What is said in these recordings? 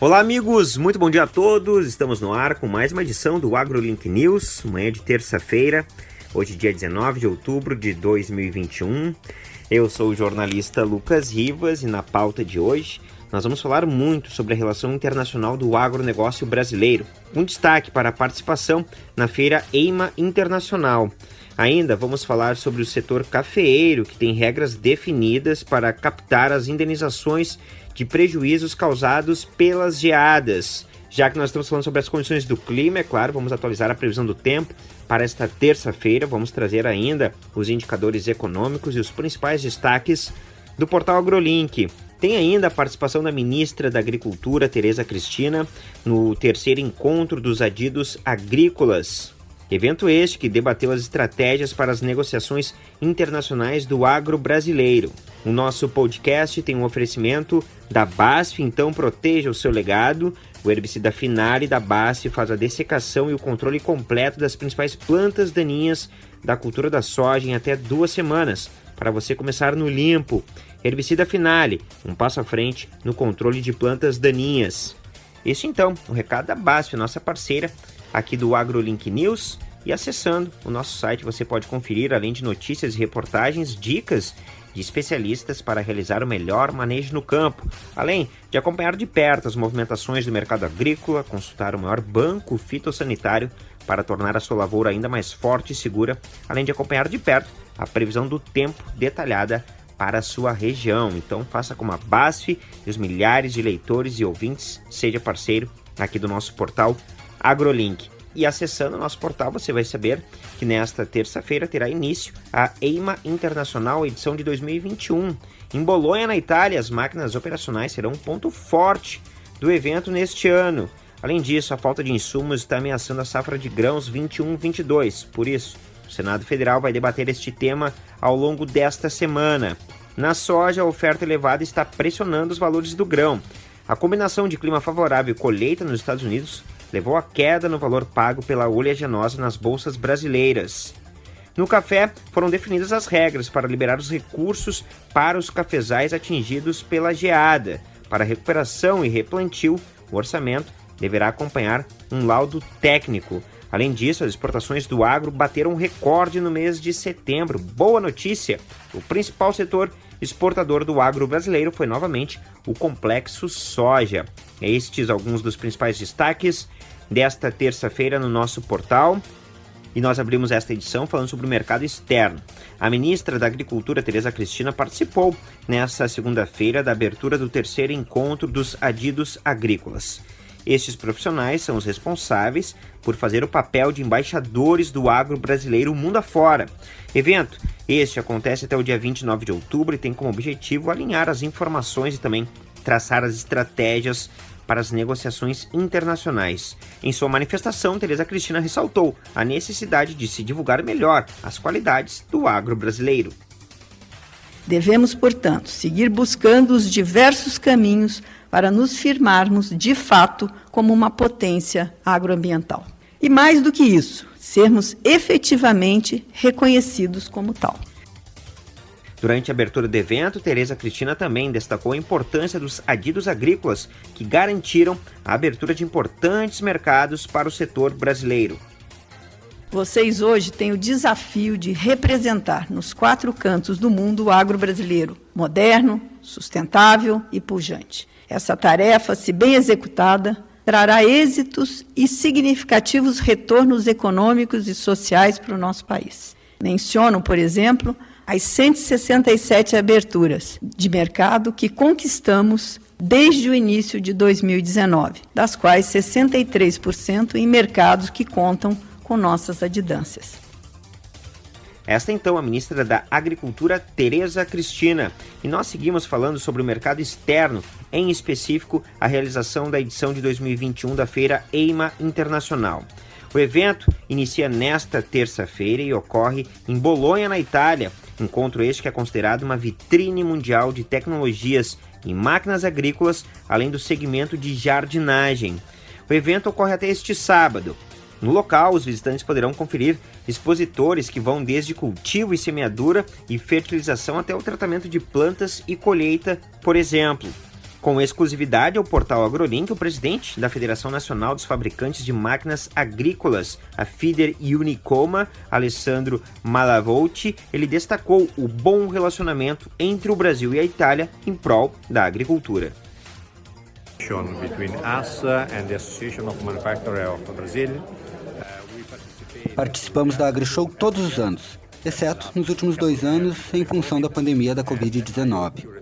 Olá, amigos! Muito bom dia a todos! Estamos no ar com mais uma edição do AgroLink News, manhã de terça-feira, hoje, dia 19 de outubro de 2021. Eu sou o jornalista Lucas Rivas e na pauta de hoje nós vamos falar muito sobre a relação internacional do agronegócio brasileiro, um destaque para a participação na feira EIMA Internacional. Ainda vamos falar sobre o setor cafeeiro, que tem regras definidas para captar as indenizações de prejuízos causados pelas geadas. Já que nós estamos falando sobre as condições do clima, é claro, vamos atualizar a previsão do tempo para esta terça-feira. Vamos trazer ainda os indicadores econômicos e os principais destaques do portal AgroLink. Tem ainda a participação da ministra da Agricultura, Tereza Cristina, no terceiro encontro dos adidos agrícolas. Evento este que debateu as estratégias para as negociações internacionais do agro brasileiro. O nosso podcast tem um oferecimento da BASF, então proteja o seu legado. O herbicida Finale da BASF faz a dessecação e o controle completo das principais plantas daninhas da cultura da soja em até duas semanas, para você começar no limpo. Herbicida Finale, um passo à frente no controle de plantas daninhas. Este então, o recado da BASF, nossa parceira aqui do AgroLink News. E acessando o nosso site você pode conferir, além de notícias e reportagens, dicas de especialistas para realizar o melhor manejo no campo, além de acompanhar de perto as movimentações do mercado agrícola, consultar o maior banco fitossanitário para tornar a sua lavoura ainda mais forte e segura, além de acompanhar de perto a previsão do tempo detalhada para a sua região. Então faça como a BASF e os milhares de leitores e ouvintes, seja parceiro aqui do nosso portal AgroLink. E acessando o nosso portal, você vai saber que nesta terça-feira terá início a EIMA Internacional edição de 2021. Em Bolonha, na Itália, as máquinas operacionais serão um ponto forte do evento neste ano. Além disso, a falta de insumos está ameaçando a safra de grãos 21-22. Por isso, o Senado Federal vai debater este tema ao longo desta semana. Na soja, a oferta elevada está pressionando os valores do grão. A combinação de clima favorável e colheita nos Estados Unidos levou à queda no valor pago pela oleaginosa nas bolsas brasileiras. No café, foram definidas as regras para liberar os recursos para os cafezais atingidos pela geada. Para recuperação e replantio, o orçamento deverá acompanhar um laudo técnico. Além disso, as exportações do agro bateram um recorde no mês de setembro. Boa notícia! O principal setor exportador do agro brasileiro foi novamente o complexo soja. Estes alguns dos principais destaques desta terça-feira no nosso portal. E nós abrimos esta edição falando sobre o mercado externo. A ministra da Agricultura, Tereza Cristina, participou nesta segunda-feira da abertura do terceiro encontro dos adidos agrícolas. Estes profissionais são os responsáveis por fazer o papel de embaixadores do agro brasileiro mundo afora. Evento este acontece até o dia 29 de outubro e tem como objetivo alinhar as informações e também traçar as estratégias para as negociações internacionais. Em sua manifestação, Tereza Cristina ressaltou a necessidade de se divulgar melhor as qualidades do agro brasileiro. Devemos, portanto, seguir buscando os diversos caminhos para nos firmarmos de fato como uma potência agroambiental. E mais do que isso, sermos efetivamente reconhecidos como tal. Durante a abertura do evento, Tereza Cristina também destacou a importância dos adidos agrícolas que garantiram a abertura de importantes mercados para o setor brasileiro. Vocês hoje têm o desafio de representar nos quatro cantos do mundo o agro brasileiro, moderno, sustentável e pujante. Essa tarefa, se bem executada, trará êxitos e significativos retornos econômicos e sociais para o nosso país. Menciono, por exemplo, as 167 aberturas de mercado que conquistamos desde o início de 2019, das quais 63% em mercados que contam com nossas adidâncias. Esta então a ministra da Agricultura, Tereza Cristina. E nós seguimos falando sobre o mercado externo, em específico a realização da edição de 2021 da Feira EIMA Internacional. O evento inicia nesta terça-feira e ocorre em Bolonha, na Itália, Encontro este que é considerado uma vitrine mundial de tecnologias em máquinas agrícolas, além do segmento de jardinagem. O evento ocorre até este sábado. No local, os visitantes poderão conferir expositores que vão desde cultivo e semeadura e fertilização até o tratamento de plantas e colheita, por exemplo. Com exclusividade ao portal AgroLink, o presidente da Federação Nacional dos Fabricantes de Máquinas Agrícolas, a FIDER Unicoma, Alessandro Malavolti, ele destacou o bom relacionamento entre o Brasil e a Itália em prol da agricultura. Between us and the Association of Manufacturers of Brazil, Participamos da AgriShow todos os anos, exceto nos últimos dois anos em função da pandemia da Covid-19.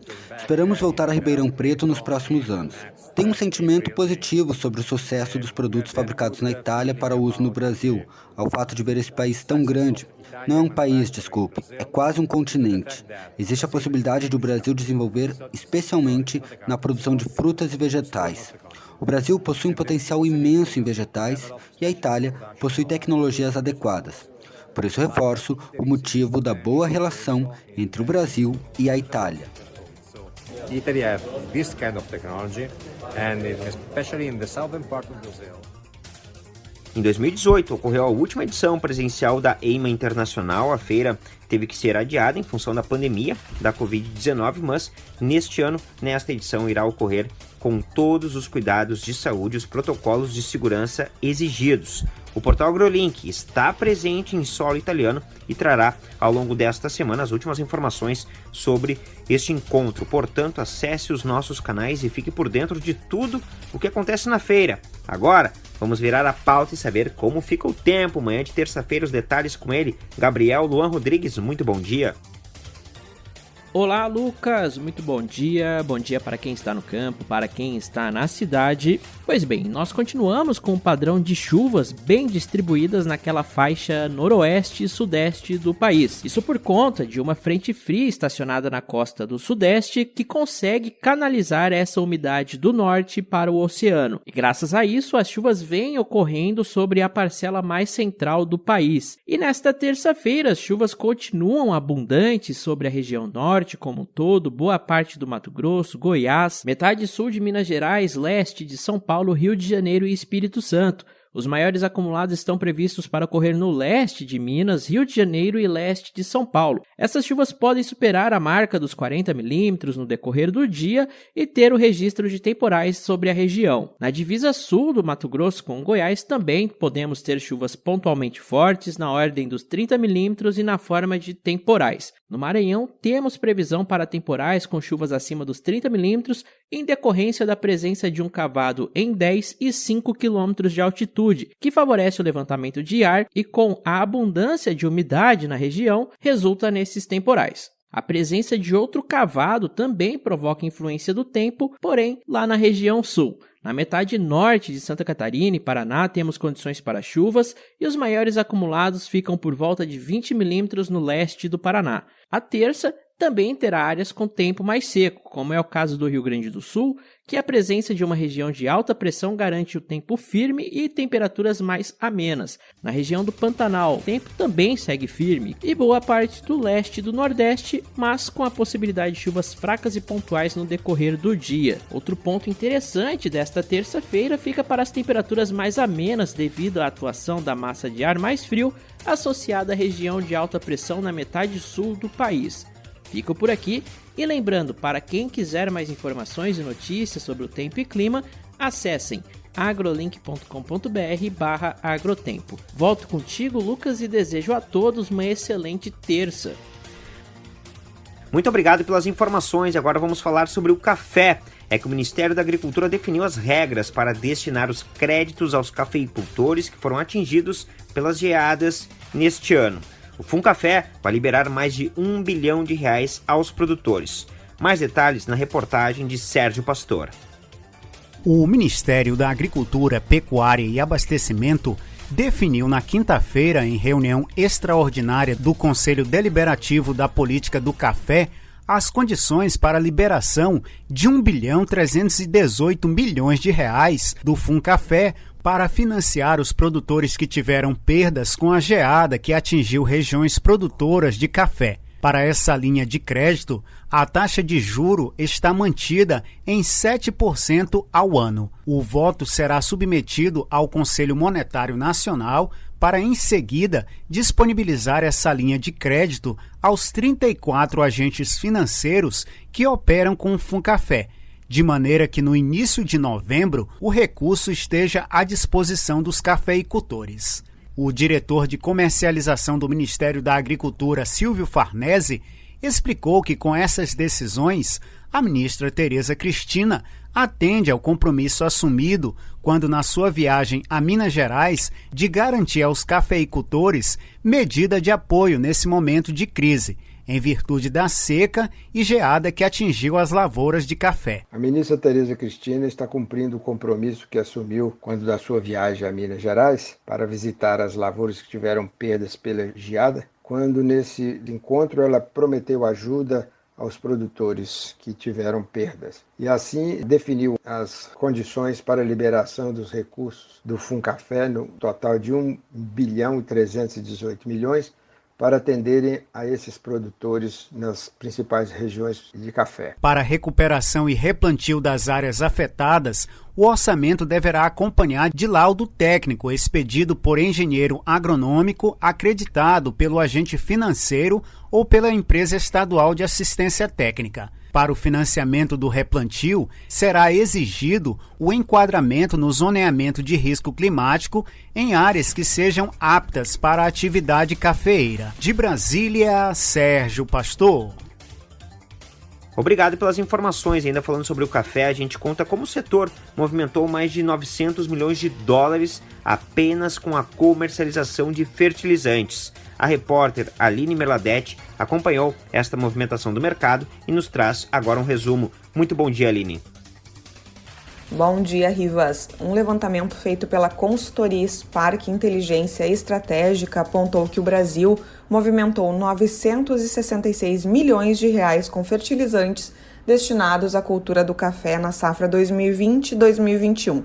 Esperamos voltar a Ribeirão Preto nos próximos anos. Tenho um sentimento positivo sobre o sucesso dos produtos fabricados na Itália para uso no Brasil, ao fato de ver esse país tão grande. Não é um país, desculpe, é quase um continente. Existe a possibilidade de o Brasil desenvolver, especialmente na produção de frutas e vegetais. O Brasil possui um potencial imenso em vegetais e a Itália possui tecnologias adequadas. Por isso reforço o motivo da boa relação entre o Brasil e a Itália. Italy have this kind of technology and especially in the southern part of Brazil. Em 2018, ocorreu a última edição presencial da EIMA Internacional. A feira teve que ser adiada em função da pandemia da Covid-19, mas neste ano, nesta edição, irá ocorrer com todos os cuidados de saúde e os protocolos de segurança exigidos. O portal AgroLink está presente em solo italiano e trará ao longo desta semana as últimas informações sobre este encontro. Portanto, acesse os nossos canais e fique por dentro de tudo o que acontece na feira. Agora, vamos virar a pauta e saber como fica o tempo. Manhã de terça-feira, os detalhes com ele, Gabriel Luan Rodrigues. Muito bom dia. Olá, Lucas! Muito bom dia. Bom dia para quem está no campo, para quem está na cidade. Pois bem, nós continuamos com um padrão de chuvas bem distribuídas naquela faixa noroeste e sudeste do país. Isso por conta de uma frente fria estacionada na costa do sudeste que consegue canalizar essa umidade do norte para o oceano. E graças a isso, as chuvas vêm ocorrendo sobre a parcela mais central do país. E nesta terça-feira, as chuvas continuam abundantes sobre a região norte norte como um todo, boa parte do Mato Grosso, Goiás, metade sul de Minas Gerais, leste de São Paulo, Rio de Janeiro e Espírito Santo. Os maiores acumulados estão previstos para ocorrer no leste de Minas, Rio de Janeiro e leste de São Paulo. Essas chuvas podem superar a marca dos 40 milímetros no decorrer do dia e ter o registro de temporais sobre a região. Na divisa sul do Mato Grosso com Goiás também podemos ter chuvas pontualmente fortes na ordem dos 30 milímetros e na forma de temporais. No Maranhão, temos previsão para temporais com chuvas acima dos 30 milímetros em decorrência da presença de um cavado em 10 e 5 quilômetros de altitude, que favorece o levantamento de ar e, com a abundância de umidade na região, resulta nesses temporais. A presença de outro cavado também provoca influência do tempo, porém lá na região sul. Na metade norte de Santa Catarina e Paraná temos condições para chuvas e os maiores acumulados ficam por volta de 20 milímetros no leste do Paraná. A terça também terá áreas com tempo mais seco, como é o caso do Rio Grande do Sul, que a presença de uma região de alta pressão garante o tempo firme e temperaturas mais amenas. Na região do Pantanal, o tempo também segue firme e boa parte do leste e do nordeste, mas com a possibilidade de chuvas fracas e pontuais no decorrer do dia. Outro ponto interessante desta terça-feira fica para as temperaturas mais amenas devido à atuação da massa de ar mais frio associada à região de alta pressão na metade sul do país. Fico por aqui e lembrando, para quem quiser mais informações e notícias sobre o tempo e clima, acessem agrolink.com.br barra agrotempo. Volto contigo, Lucas, e desejo a todos uma excelente terça. Muito obrigado pelas informações. Agora vamos falar sobre o café. É que o Ministério da Agricultura definiu as regras para destinar os créditos aos cafeicultores que foram atingidos pelas geadas neste ano. O Funcafé vai liberar mais de um bilhão de reais aos produtores. Mais detalhes na reportagem de Sérgio Pastor. O Ministério da Agricultura, Pecuária e Abastecimento definiu na quinta-feira, em reunião extraordinária do Conselho Deliberativo da Política do Café, as condições para a liberação de 1 bilhão 318 milhões de reais do Funcafé para financiar os produtores que tiveram perdas com a geada que atingiu regiões produtoras de café. Para essa linha de crédito, a taxa de juro está mantida em 7% ao ano. O voto será submetido ao Conselho Monetário Nacional para, em seguida, disponibilizar essa linha de crédito aos 34 agentes financeiros que operam com o Funcafé de maneira que no início de novembro o recurso esteja à disposição dos cafeicultores. O diretor de comercialização do Ministério da Agricultura, Silvio Farnese, explicou que com essas decisões, a ministra Tereza Cristina atende ao compromisso assumido quando na sua viagem a Minas Gerais de garantir aos cafeicultores medida de apoio nesse momento de crise em virtude da seca e geada que atingiu as lavouras de café. A ministra Tereza Cristina está cumprindo o compromisso que assumiu quando da sua viagem a Minas Gerais para visitar as lavouras que tiveram perdas pela geada, quando nesse encontro ela prometeu ajuda aos produtores que tiveram perdas. E assim definiu as condições para a liberação dos recursos do Funcafé, no total de 1 bilhão e 318 milhões, para atenderem a esses produtores nas principais regiões de café. Para a recuperação e replantio das áreas afetadas, o orçamento deverá acompanhar de laudo técnico expedido por engenheiro agronômico acreditado pelo agente financeiro ou pela empresa estadual de assistência técnica. Para o financiamento do replantio, será exigido o enquadramento no zoneamento de risco climático em áreas que sejam aptas para a atividade cafeeira. De Brasília, Sérgio Pastor. Obrigado pelas informações. Ainda falando sobre o café, a gente conta como o setor movimentou mais de 900 milhões de dólares apenas com a comercialização de fertilizantes. A repórter Aline Merladete acompanhou esta movimentação do mercado e nos traz agora um resumo. Muito bom dia, Aline. Bom dia, Rivas. Um levantamento feito pela consultoria Spark Inteligência Estratégica apontou que o Brasil movimentou 966 milhões de reais com fertilizantes destinados à cultura do café na safra 2020-2021.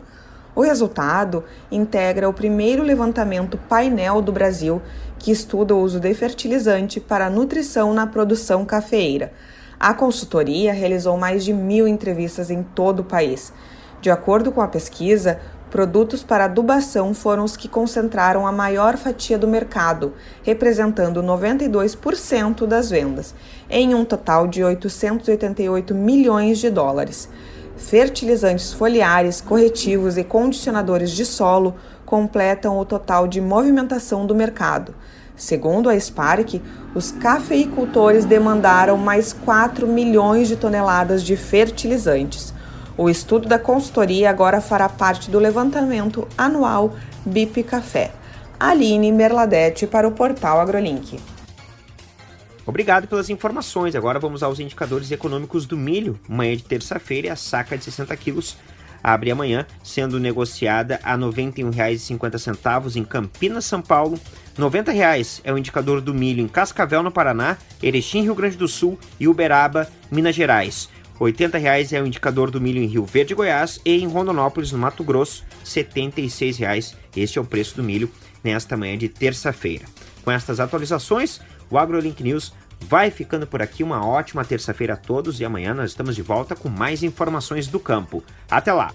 O resultado integra o primeiro levantamento painel do Brasil que estuda o uso de fertilizante para nutrição na produção cafeeira. A consultoria realizou mais de mil entrevistas em todo o país de acordo com a pesquisa, produtos para adubação foram os que concentraram a maior fatia do mercado, representando 92% das vendas, em um total de 888 milhões de dólares. Fertilizantes foliares, corretivos e condicionadores de solo completam o total de movimentação do mercado. Segundo a Spark, os cafeicultores demandaram mais 4 milhões de toneladas de fertilizantes. O estudo da consultoria agora fará parte do levantamento anual BIP Café. Aline Merladete para o portal AgroLink. Obrigado pelas informações. Agora vamos aos indicadores econômicos do milho. Manhã de terça-feira, a saca de 60 quilos abre amanhã, sendo negociada a R$ 91,50 em Campinas, São Paulo. R$ 90,00 é o indicador do milho em Cascavel, no Paraná, Erechim, Rio Grande do Sul e Uberaba, Minas Gerais. R$ 80,00 é o indicador do milho em Rio Verde, Goiás, e em Rondonópolis, no Mato Grosso, R$ 76,00. Este é o preço do milho nesta manhã de terça-feira. Com estas atualizações, o AgroLink News vai ficando por aqui. Uma ótima terça-feira a todos e amanhã nós estamos de volta com mais informações do campo. Até lá!